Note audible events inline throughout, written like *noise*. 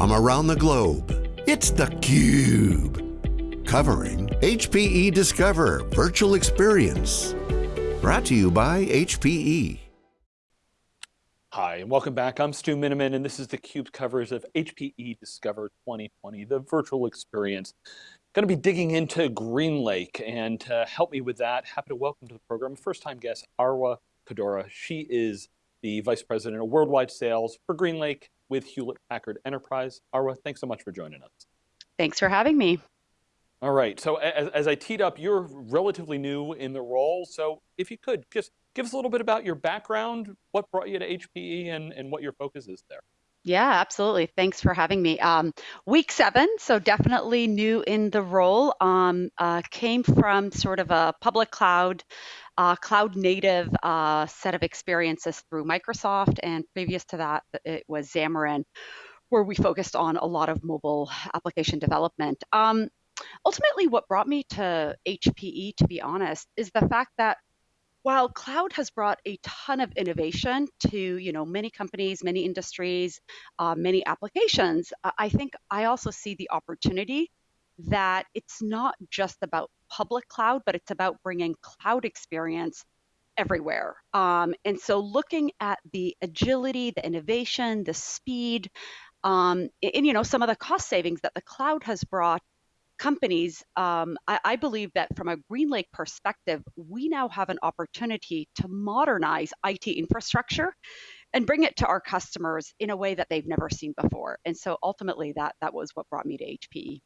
from around the globe. It's theCUBE, covering HPE Discover Virtual Experience. Brought to you by HPE. Hi, and welcome back. I'm Stu Miniman, and this is theCUBE's coverage of HPE Discover 2020, the virtual experience. Going to be digging into GreenLake, and to help me with that, happy to welcome to the program, first time guest, Arwa Kaddoura. She is the Vice President of Worldwide Sales for GreenLake with Hewlett Packard Enterprise. Arwa, thanks so much for joining us. Thanks for having me. All right, so as, as, I teed up, you're relatively new in the role, so if you could, just give us a little bit about your background, what brought you to HPE and, and what your focus is there. Yeah, absolutely. Thanks for having me. Um, week seven, so definitely new in the role. Um, uh, came from sort of a public cloud uh, cloud native uh, set of experiences through Microsoft, and previous to that, it was Xamarin, where we focused on a lot of mobile application development. Um, ultimately, what brought me to HPE, to be honest, is the fact that while cloud has brought a ton of innovation to you know many companies many industries uh, many applications i think i also see the opportunity that it's not just about public cloud, but it's about bringing cloud experience everywhere. Um, and so looking at the agility, the innovation, the speed, um, and you know some of the cost savings that the cloud has brought companies, um, I, I, believe that from a GreenLake perspective, we now have an opportunity to modernize IT infrastructure and bring it to our customers in a way that they've never seen before. And so ultimately, that that was what brought me to HPE.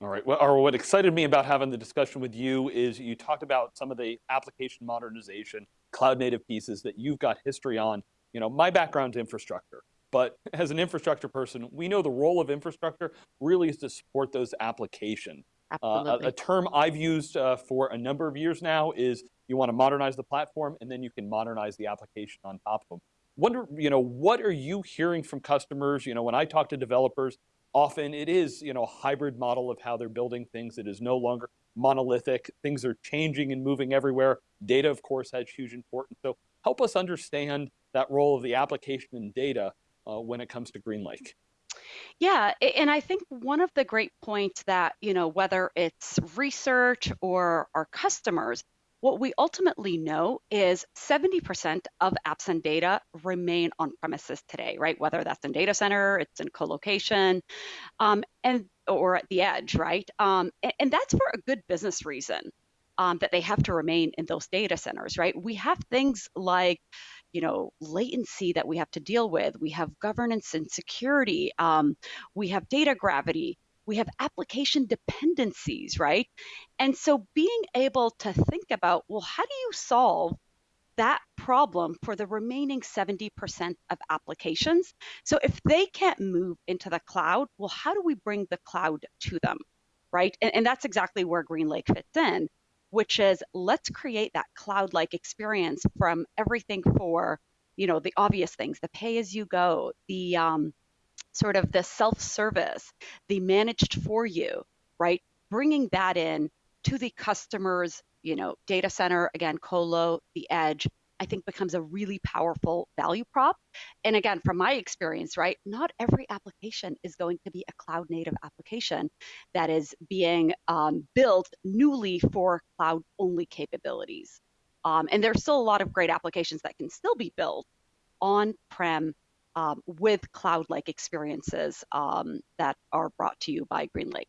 All right, well, or what excited me about having the discussion with you is you talked about some of the application modernization, cloud native pieces that you've got history on. You know, my background's infrastructure, but *laughs* as an infrastructure person, we know the role of infrastructure really is to support those applications. Uh, a, a, term I've used uh, for a number of years now is you want to modernize the platform and then you can modernize the application on top of them. Wonder, you know, what are you hearing from customers? You know, when I talk to developers, often it is you know, a hybrid model of how they're building things. It is no longer monolithic. Things are changing and moving everywhere. Data, of course, has huge importance. So help us understand that role of the application and data uh, when it comes to GreenLake. Yeah, and I think one of the great points that, you know, whether it's research or our customers, what we ultimately know is 70% of apps and data remain on premises today, right? Whether that's in data center, it's in co-location, um, and or at the edge, right? Um, and, and, that's for a good business reason um, that they have to remain in those data centers, right? We have things like you know latency that we have to deal with we have governance and security um, we have data gravity we have application dependencies, right? And so being able to think about, well, how do you solve that problem for the remaining 70% of applications? So if they can't move into the cloud, well, how do we bring the cloud to them, right? And, and that's exactly where GreenLake fits in, which is let's create that cloud-like experience from everything for, you know, the obvious things, the pay as you go, the um, sort of the self-service, the managed for you, right? Bringing that in to the customer's, you know, data center, again, colo, the edge, I think becomes a really powerful value prop. And again, from my experience, right, not every application is going to be a cloud native application that is being um, built newly for cloud only capabilities. Um, and there's still a lot of great applications that can still be built on prem um, with cloud-like experiences um, that are brought to you by GreenLake.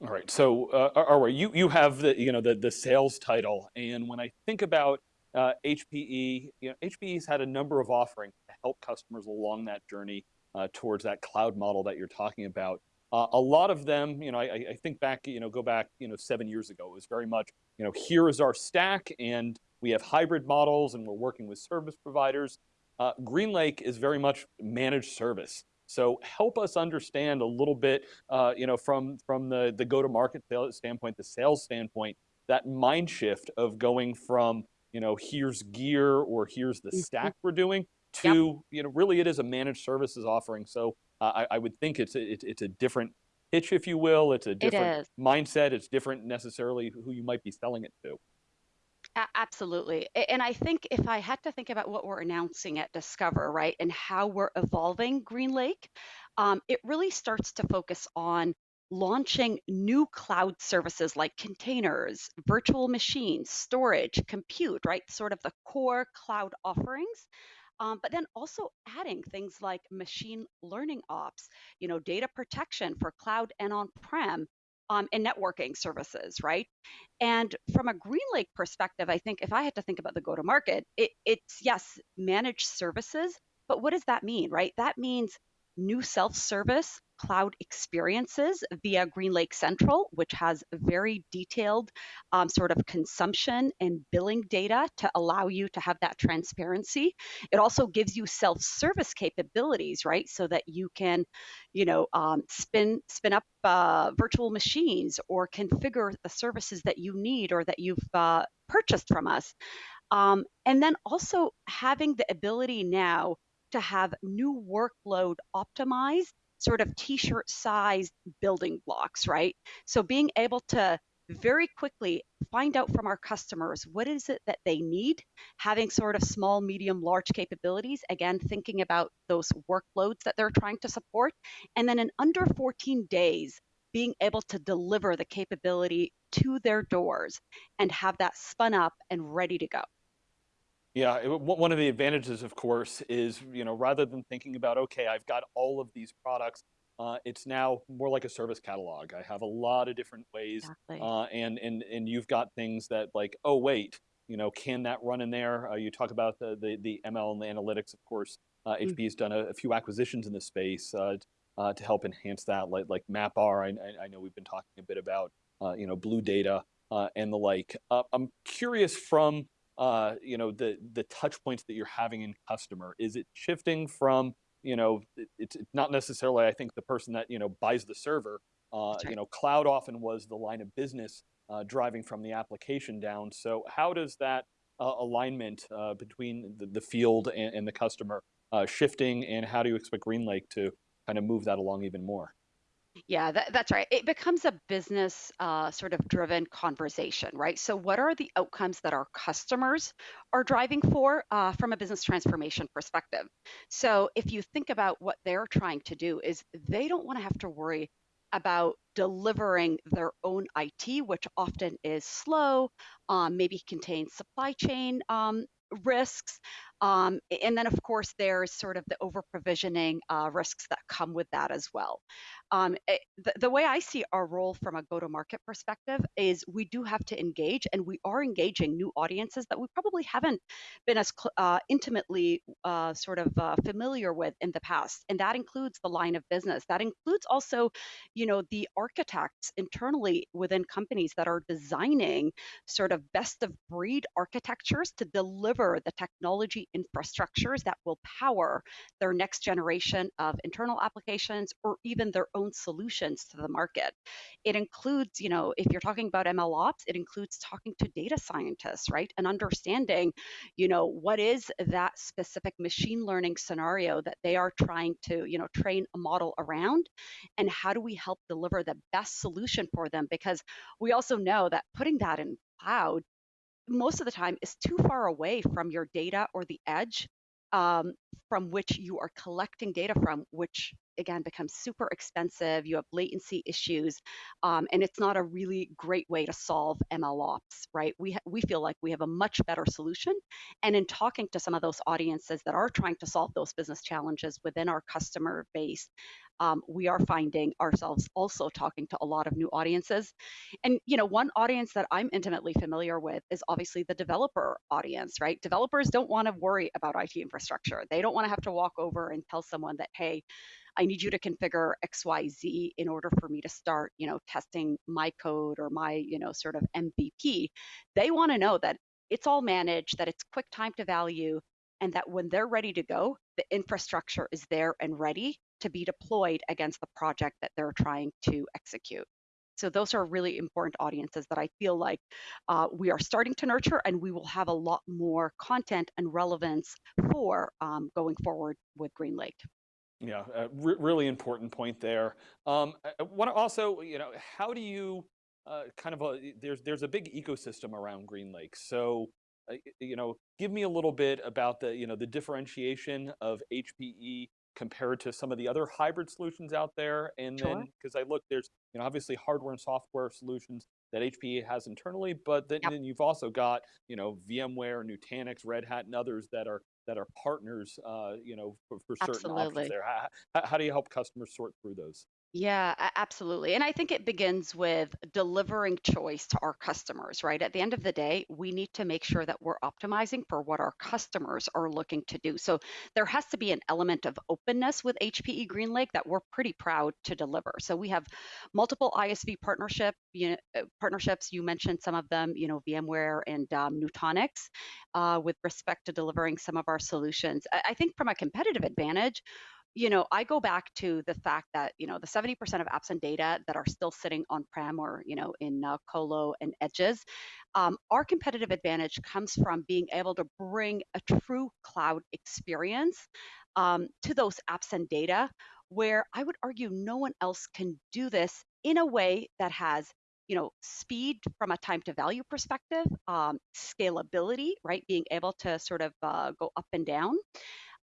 All right, so uh, Arwa, you, you have the, you know, the, the sales title, and when I think about uh, HPE, you know, HPE's had a number of offerings to help customers along that journey uh, towards that cloud model that you're talking about. Uh, a lot of them, you know, I, I, think back, you know, go back, you know, seven years ago, it was very much, you know, here is our stack and we have hybrid models and we're working with service providers. Uh, GreenLake is very much managed service. So help us understand a little bit, uh, you know, from, from the, the go-to-market standpoint, the sales standpoint, that mind shift of going from, you know, here's gear or here's the mm-hmm. stack we're doing to, yep. you know, really it is a managed services offering. So uh, I, I, would think it's a, it, it's a different pitch, if you will. It's a different it mindset. It's different necessarily who you might be selling it to. Absolutely. And I think if I had to think about what we're announcing at Discover, right, and how we're evolving GreenLake, um, it really starts to focus on launching new cloud services like containers, virtual machines, storage, compute, right? Sort of the core cloud offerings. Um, but then also adding things like machine learning ops, you know, data protection for cloud and on-prem, um, and networking services, right? And from a GreenLake perspective, I think if I had to think about the go-to-market, it, it's yes, managed services, but what does that mean, right? That means new self-service cloud experiences via GreenLake Central, which has very detailed um, sort of consumption and billing data to allow you to have that transparency. It also gives you self-service capabilities, right? So that you can, you know, um, spin spin up uh, virtual machines or configure the services that you need or that you've uh, purchased from us. Um, and then also having the ability now to have new workload optimized sort of t-shirt sized building blocks, right? So being able to very quickly find out from our customers what is it that they need, having sort of small, medium, large capabilities, again, thinking about those workloads that they're trying to support, and then in under 14 days, being able to deliver the capability to their doors and have that spun up and ready to go. Yeah, it- one of the advantages, of course, is, you know, rather than thinking about, okay, I've got all of these products, uh, it's now more like a service catalog. I have a lot of different ways, Exactly. uh, and and and you've got things that like, oh wait, you know, can that run in there? Uh, you talk about the, the the ML and the analytics, of course. Uh, Mm. HP has done a, a few acquisitions in this space uh, uh, to help enhance that, like like MapR. I, I I know we've been talking a bit about, uh, you know, BlueData uh, and the like. Uh, I'm curious from uh, you know, the the touch points that you're having in customer? Is it shifting from, you know, it, it's not necessarily, I think, the person that, you know, buys the server. Uh, That's you know, cloud often was the line of business uh, driving from the application down. So how does that uh, alignment uh, between the, the field and, and the customer uh, shifting, and how do you expect GreenLake to kind of move that along even more? Yeah, that, that's right. It becomes a business uh, sort of driven conversation, right? So, what are the outcomes that our customers are driving for uh, from a business transformation perspective? So, if you think about what they're trying to do, is they don't want to have to worry about delivering their own IT, which often is slow, um, maybe contains supply chain um, risks. Um, and then, of course, there's sort of the over provisioning uh, risks that come with that as well. Um, it, the, the way I see our role from a go to market perspective is we do have to engage, and we are engaging new audiences that we probably haven't been as uh, intimately uh, sort of uh, familiar with in the past. And that includes the line of business. That includes also, you know, the architects internally within companies that are designing sort of best of breed architectures to deliver the technology infrastructures that will power their next generation of internal applications or even their own solutions to the market. It includes, you know, if you're talking about ML ops, it includes talking to data scientists, right? And understanding, you know, what is that specific machine learning scenario that they are trying to, you know, train a model around and how do we help deliver the best solution for them because we also know that putting that in cloud most of the time is too far away from your data or the edge um, from which you are collecting data from, which again becomes super expensive. You have latency issues, um, and it's not a really great way to solve ML ops, right? We we feel like we have a much better solution, and in talking to some of those audiences that are trying to solve those business challenges within our customer base, um, we are finding ourselves also talking to a lot of new audiences and you know, one audience that I'm intimately familiar with is obviously the developer audience, right? Developers don't want to worry about IT infrastructure. They don't want to have to walk over and tell someone that, hey, I need you to configure XYZ in order for me to start, you know, testing my code or my, you know, sort of MVP. They want to know that it's all managed, that it's quick time to value, and that when they're ready to go, the infrastructure is there and ready to be deployed against the project that they're trying to execute. So those are really important audiences that I feel like uh, we are starting to nurture, and we will have a lot more content and relevance for um, going forward with GreenLake. Yeah, a re- really important point there. Um, I want to also, you know, how do you uh, kind of a, there's there's a big ecosystem around GreenLake. So, uh, you know, give me a little bit about the, you know, the differentiation of HPE compared to some of the other hybrid solutions out there? And Sure. then, because I look, there's you know obviously hardware and software solutions that HPE has internally, but then, Yep. then you've also got you know VMware, Nutanix, Red Hat, and others that are that are partners, uh, you know, for, for certain options there. How, how do you help customers sort through those? Yeah, absolutely. And I think it begins with delivering choice to our customers, right? At the end of the day, we need to make sure that we're optimizing for what our customers are looking to do. So there has to be an element of openness with HPE GreenLake that we're pretty proud to deliver. So we have multiple ISV partnership, you know, uh, partnerships. You mentioned some of them, you know, VMware and um, Nutanix, uh, with respect to delivering some of our solutions. I, I think from a competitive advantage, you know, I go back to the fact that, you know, the 70% of apps and data that are still sitting on-prem or, you know, in uh, colo and edges, um, our competitive advantage comes from being able to bring a true cloud experience um, to those apps and data, where I would argue no one else can do this in a way that has you know speed from a time to value perspective um, scalability right being able to sort of uh, go up and down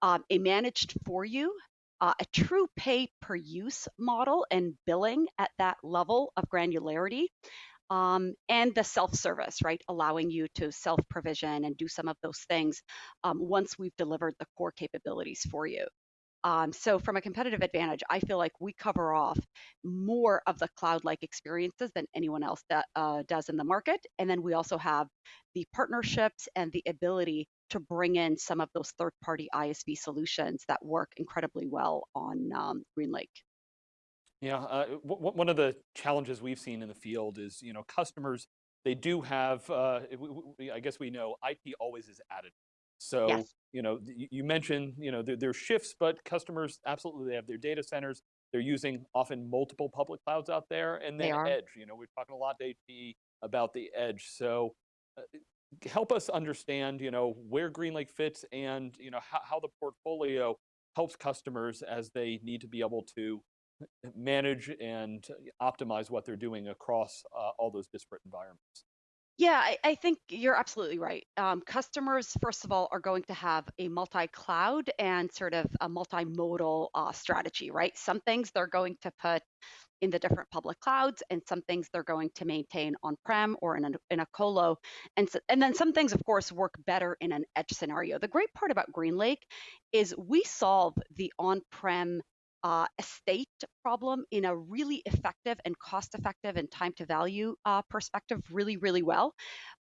um, a managed for you, uh, a true pay per use model and billing at that level of granularity, um, and the self service, right? Allowing you to self provision and do some of those things um, once we've delivered the core capabilities for you. Um, so, from a competitive advantage, I feel like we cover off more of the cloud like experiences than anyone else that uh, does in the market. And then we also have the partnerships and the ability to bring in some of those third party ISV solutions that work incredibly well on um, GreenLake. Yeah, uh, w- w- one of the challenges we've seen in the field is, you know, customers, they do have, uh, w- w- w- I guess we know IT always is added. So, Yes, you know, you mentioned, you know, there, there's shifts, but customers absolutely, they have their data centers. They're using often multiple public clouds out there and they then are. edge, you know, we're talking a lot to HPE about the edge. So uh, help us understand, you know, where GreenLake fits and, you know, how, how the portfolio helps customers as they need to be able to manage and optimize what they're doing across uh, all those disparate environments. Yeah, I, I think you're absolutely right. Um, customers, first of all, are going to have a multi-cloud and sort of a multimodal uh, strategy, right? Some things they're going to put in the different public clouds, and some things they're going to maintain on-prem or in a, in a colo, and so, and then some things, of course, work better in an edge scenario. The great part about GreenLake is we solve the on-prem uh, estate problem in a really effective and cost-effective and time to value uh, perspective really, really well.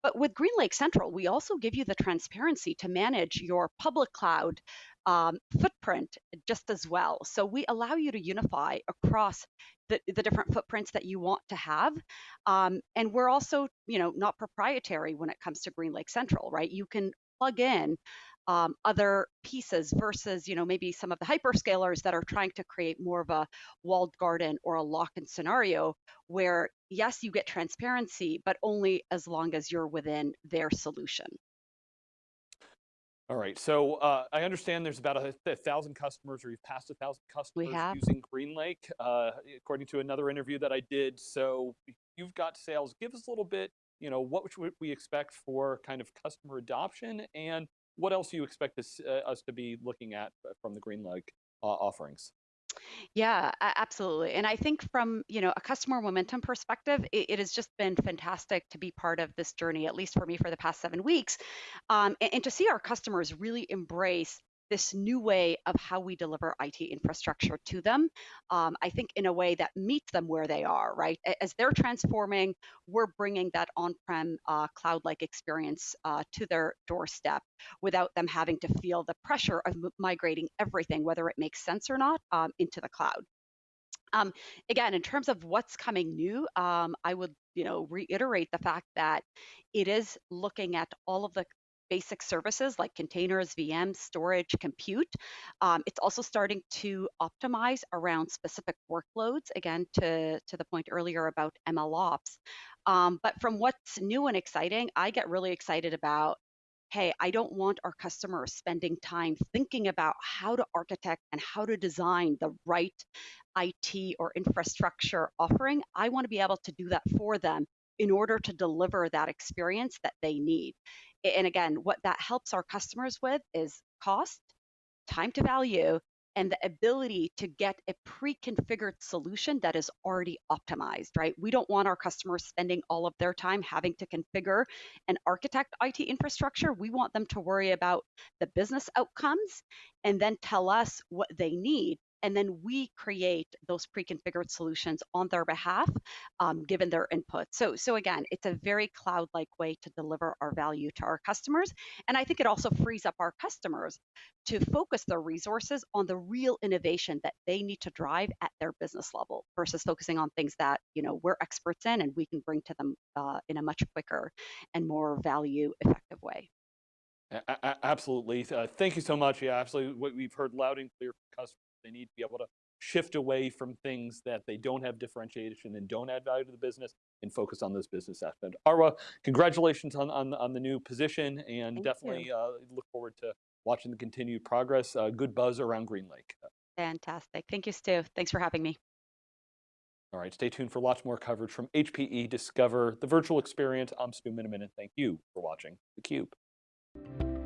But with GreenLake Central, we also give you the transparency to manage your public cloud um, footprint just as well. So we allow you to unify across the, the different footprints that you want to have. Um, and we're also, you know, not proprietary when it comes to GreenLake Central, right? You can plug in um, other pieces versus, you know, maybe some of the hyperscalers that are trying to create more of a walled garden or a lock-in scenario where, yes, you get transparency, but only as long as you're within their solution. All right, so uh, I understand there's about a, a thousand customers, or you've passed a thousand customers using GreenLake, uh, according to another interview that I did. So you've got sales. Give us a little bit, you know, what should we expect for kind of customer adoption, and what else do you expect us, uh, us to be looking at uh, from the GreenLake uh, offerings? Yeah, absolutely. And I think from, you know, a customer momentum perspective, it, it has just been fantastic to be part of this journey, at least for me for the past seven weeks, um, and, and to see our customers really embrace this new way of how we deliver IT infrastructure to them. Um, I think in a way that meets them where they are, right? As they're transforming, we're bringing that on-prem uh, cloud-like experience uh, to their doorstep without them having to feel the pressure of migrating everything, whether it makes sense or not, um, into the cloud. Um, again, in terms of what's coming new, um, I would, you know, reiterate the fact that it is looking at all of the basic services like containers, VMs, storage, compute. Um, it's also starting to optimize around specific workloads, again, to, to the point earlier about ML ops. Um, but from what's new and exciting, I get really excited about hey, I don't want our customers spending time thinking about how to architect and how to design the right IT or infrastructure offering. I want to be able to do that for them in order to deliver that experience that they need. And again, what that helps our customers with is cost, time to value, and the ability to get a pre-configured solution that is already optimized, right? We don't want our customers spending all of their time having to configure and architect IT infrastructure. We want them to worry about the business outcomes and then tell us what they need and then we create those pre-configured solutions on their behalf um, given their input so so again it's a very cloud like way to deliver our value to our customers and i think it also frees up our customers to focus their resources on the real innovation that they need to drive at their business level versus focusing on things that you know we're experts in and we can bring to them uh, in a much quicker and more value effective way absolutely. Uh, thank you so much. Yeah, absolutely. What we've heard loud and clear from customers they need to be able to shift away from things that they don't have differentiation and don't add value to the business and focus on those business aspects. Arwa, congratulations on, on, on the new position and Thank definitely uh, look forward to watching the continued progress. Uh, good buzz around GreenLake. Fantastic. Thank you, Stu. Thanks for having me. All right, stay tuned for lots more coverage from HPE Discover, the virtual experience. I'm Stu Miniman, and thank you for watching theCUBE.